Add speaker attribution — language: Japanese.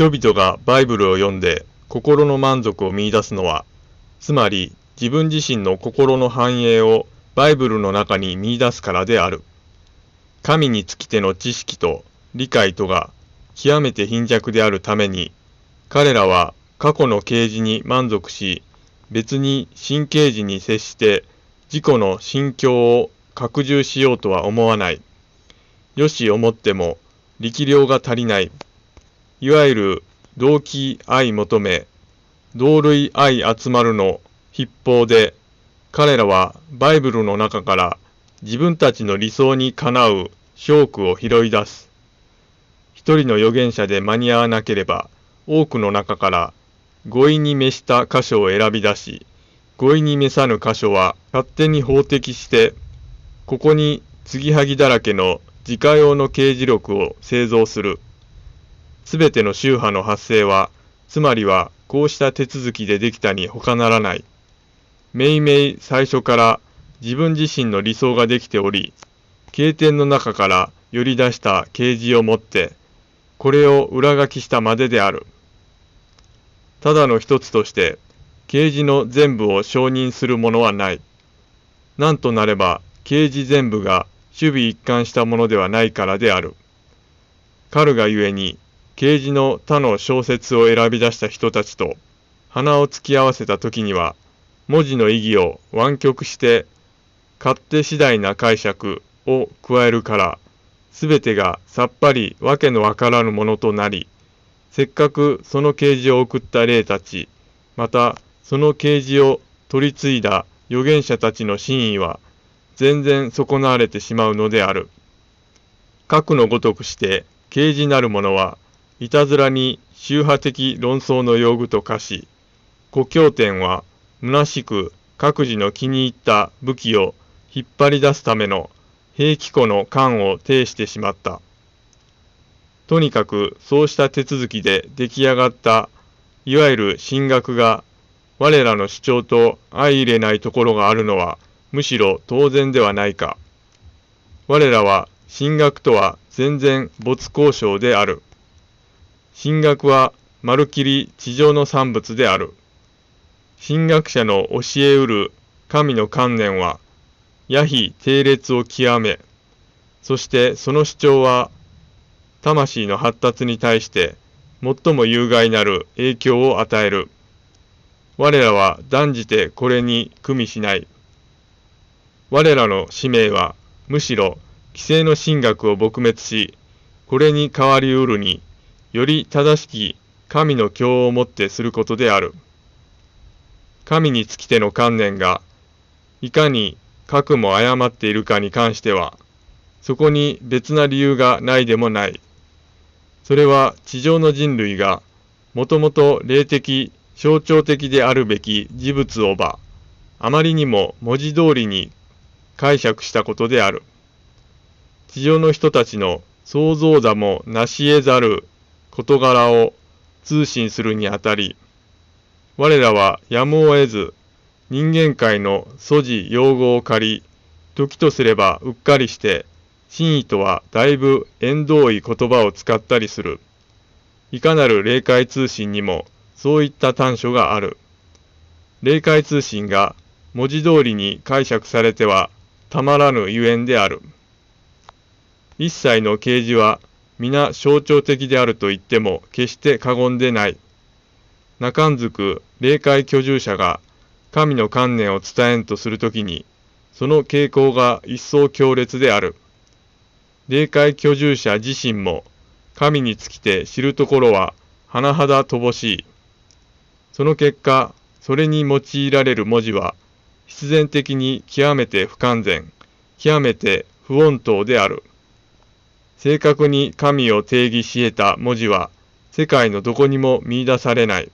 Speaker 1: 人々がバイブルを読んで心の満足を見出すのは、つまり自分自身の心の繁栄をバイブルの中に見出すからである。神につきての知識と理解とが極めて貧弱であるために、彼らは過去の啓示に満足し、別に新啓示に接して自己の心境を拡充しようとは思わない。よし思っても力量が足りない。いわゆる動機愛求め、同類愛集まるの筆法で、彼らはバイブルの中から自分たちの理想にかなう証拠を拾い出す。一人の預言者で間に合わなければ、多くの中から語彙に召した箇所を選び出し、語彙に召さぬ箇所は勝手に法的して、ここに継ぎはぎだらけの自家用の刑事録を製造する。すべての宗派の発生は、つまりはこうした手続きでできたに他ならない。めいめい最初から自分自身の理想ができており、経典の中から寄り出した啓示をもって、これを裏書きしたまでである。ただの一つとして、啓示の全部を承認するものはない。なんとなれば、啓示全部が守備一貫したものではないからである。カルがゆえに、啓示の他の小説を選び出した人たちと、鼻を突き合わせた時には、文字の意義を湾曲して、勝手次第な解釈を加えるから、すべてがさっぱりわけのわからぬものとなり、せっかくその啓示を送った霊たち、またその啓示を取り継いだ預言者たちの真意は、全然損なわれてしまうのである。核のごとくして、啓示なるものは、いたずらに宗派的論争の用具と化し、故郷点は虚しく各自の気に入った武器を引っ張り出すための兵器庫の間を呈してしまった。とにかくそうした手続きで出来上がったいわゆる神学が我らの主張と相入れないところがあるのはむしろ当然ではないか。我らは神学とは全然没交渉である。神学はまるきり地上の産物である。神学者の教えうる神の観念は、やひ定列を極め、そしてその主張は魂の発達に対して最も有害なる影響を与える。我らは断じてこれに組みしない。我らの使命はむしろ規制の神学を撲滅し、これに代わりうるに、より正しき神の教をもってすることである。神につきての観念が、いかに核も誤っているかに関しては、そこに別な理由がないでもない。それは地上の人類がもともと霊的、象徴的であるべき事物をば、あまりにも文字通りに解釈したことである。地上の人たちの想像だもなし得ざる事柄を通信するにあたり、我らはやむを得ず人間界の素地用語を借り、時とすればうっかりして真意とはだいぶ縁遠い言葉を使ったりする。いかなる霊界通信にもそういった短所がある。霊界通信が文字通りに解釈されてはたまらぬゆえんである。一切の啓示は皆象徴的であると言っても決して過言でない。中んずく霊界居住者が神の観念を伝えんとするときに、その傾向が一層強烈である。霊界居住者自身も神につきて知るところは甚だ乏しい。その結果、それに用いられる文字は必然的に極めて不完全、極めて不穏当である。正確に神を定義し得た文字は世界のどこにも見出されない。